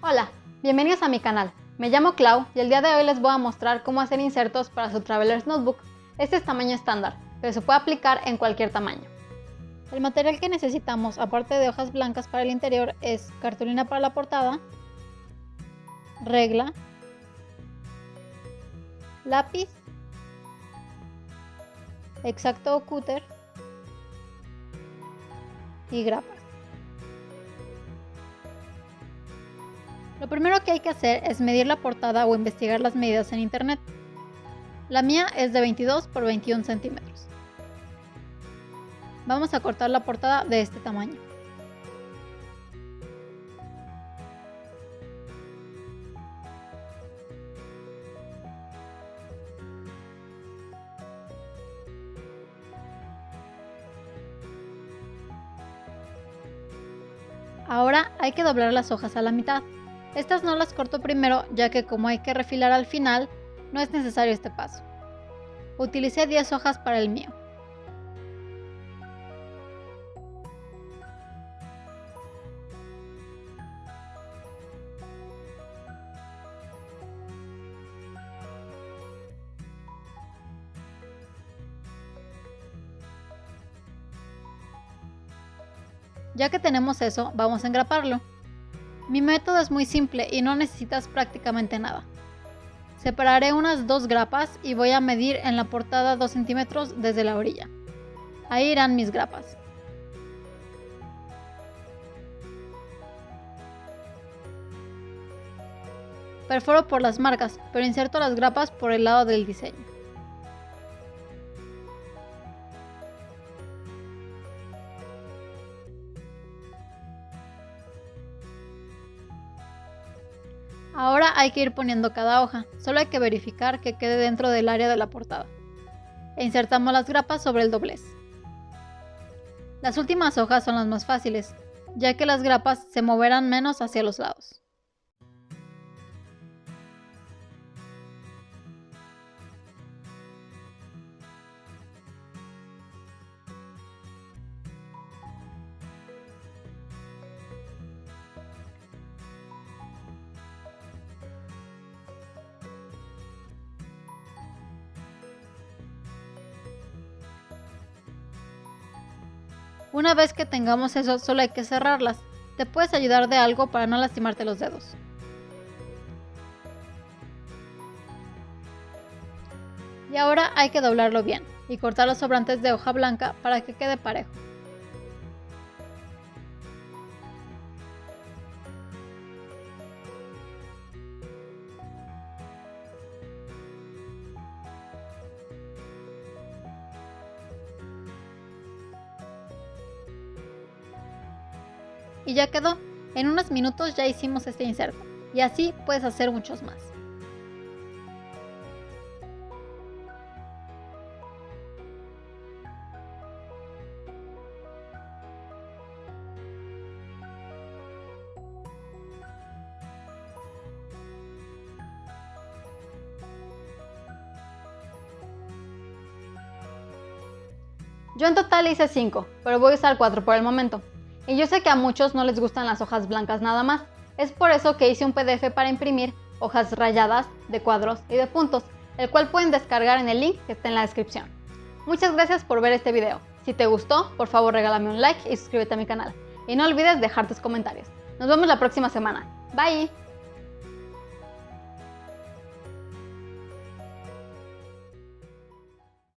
Hola, bienvenidos a mi canal. Me llamo Clau y el día de hoy les voy a mostrar cómo hacer insertos para su Traveler's Notebook. Este es tamaño estándar, pero se puede aplicar en cualquier tamaño. El material que necesitamos, aparte de hojas blancas para el interior, es cartulina para la portada, regla, lápiz, exacto o cúter y grapas. Lo primero que hay que hacer es medir la portada o investigar las medidas en internet. La mía es de 22 por 21 centímetros. Vamos a cortar la portada de este tamaño. Ahora hay que doblar las hojas a la mitad. Estas no las corto primero ya que como hay que refilar al final, no es necesario este paso. Utilicé 10 hojas para el mío. Ya que tenemos eso, vamos a engraparlo. Mi método es muy simple y no necesitas prácticamente nada. Separaré unas dos grapas y voy a medir en la portada 2 centímetros desde la orilla. Ahí irán mis grapas. Perforo por las marcas, pero inserto las grapas por el lado del diseño. Ahora hay que ir poniendo cada hoja, solo hay que verificar que quede dentro del área de la portada. E insertamos las grapas sobre el doblez. Las últimas hojas son las más fáciles, ya que las grapas se moverán menos hacia los lados. Una vez que tengamos eso, solo hay que cerrarlas. Te puedes ayudar de algo para no lastimarte los dedos. Y ahora hay que doblarlo bien y cortar los sobrantes de hoja blanca para que quede parejo. Y ya quedó. En unos minutos ya hicimos este inserto y así puedes hacer muchos más. Yo en total hice 5, pero voy a usar 4 por el momento. Y yo sé que a muchos no les gustan las hojas blancas nada más. Es por eso que hice un PDF para imprimir hojas rayadas de cuadros y de puntos, el cual pueden descargar en el link que está en la descripción. Muchas gracias por ver este video. Si te gustó, por favor regálame un like y suscríbete a mi canal. Y no olvides dejar tus comentarios. Nos vemos la próxima semana. Bye!